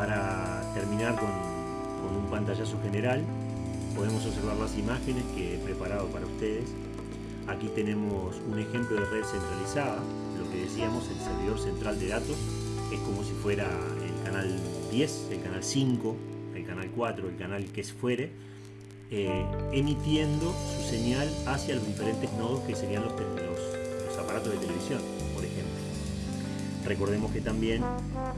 Para terminar con, un pantallazo general, podemos observar las imágenes que he preparado para ustedes. Aquí tenemos un ejemplo de red centralizada, lo que decíamos, el servidor central de datos es como si fuera el canal 10, el canal 5, el canal 4, el canal que fuere, eh, emitiendo su señal hacia los diferentes nodos que serían los aparatos de televisión, por ejemplo. Recordemos que también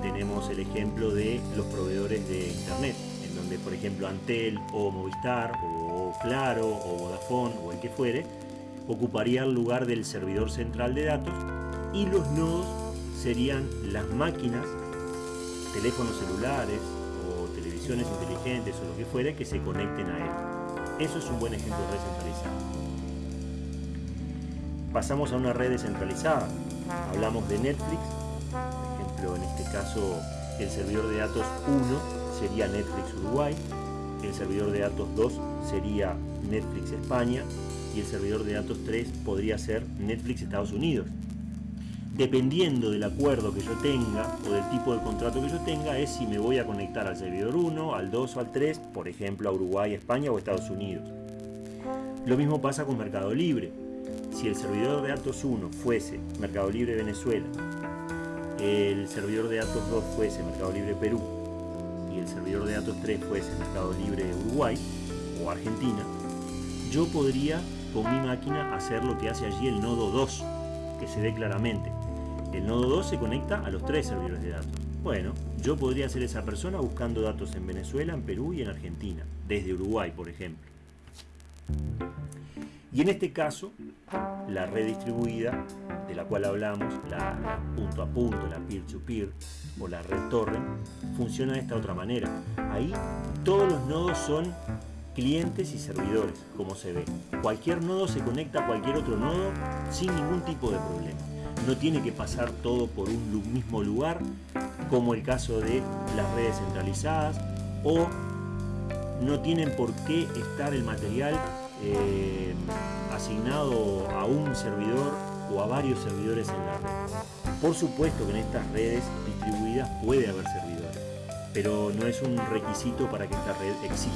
tenemos el ejemplo de los proveedores de internet, en donde por ejemplo Antel o Movistar o Claro o Vodafone o el que fuere, ocuparía el lugar del servidor central de datos y los nodos serían las máquinas, teléfonos celulares o televisiones inteligentes o lo que fuere que se conecten a él. Eso es un buen ejemplo de red centralizada. Pasamos a una red descentralizada. Hablamos de Netflix, ejemplo en este caso el servidor de datos 1 sería Netflix Uruguay, el servidor de datos 2 sería Netflix España y el servidor de datos 3 podría ser Netflix Estados Unidos dependiendo del acuerdo que yo tenga o del tipo de contrato que yo tenga, es si me voy a conectar al servidor 1, al 2 o al 3, por ejemplo a Uruguay, España o Estados Unidos. Lo mismo pasa con Mercado Libre. Si el servidor de datos 1 fuese Mercado Libre Venezuela, el servidor de datos 2 fuese Mercado Libre Perú y el servidor de datos 3 fuese Mercado Libre Uruguay o Argentina, yo podría con mi máquina hacer lo que hace allí el nodo 2, que se ve claramente. El nodo 2 se conecta a los tres servidores de datos. Bueno, yo podría ser esa persona buscando datos en Venezuela, en Perú y en Argentina, desde Uruguay, por ejemplo. Y en este caso, la red distribuida, de la cual hablamos, la, punto a punto, la peer-to-peer -peer, o la red torrent, funciona de esta otra manera. Ahí todos los nodos son clientes y servidores, como se ve. Cualquier nodo se conecta a cualquier otro nodo sin ningún tipo de problema no tiene que pasar todo por un mismo lugar, como el caso de las redes centralizadas, o no tienen por qué estar el material eh, asignado a un servidor o a varios servidores en la red. Por supuesto que en estas redes distribuidas puede haber servidores, pero no es un requisito para que esta red exista.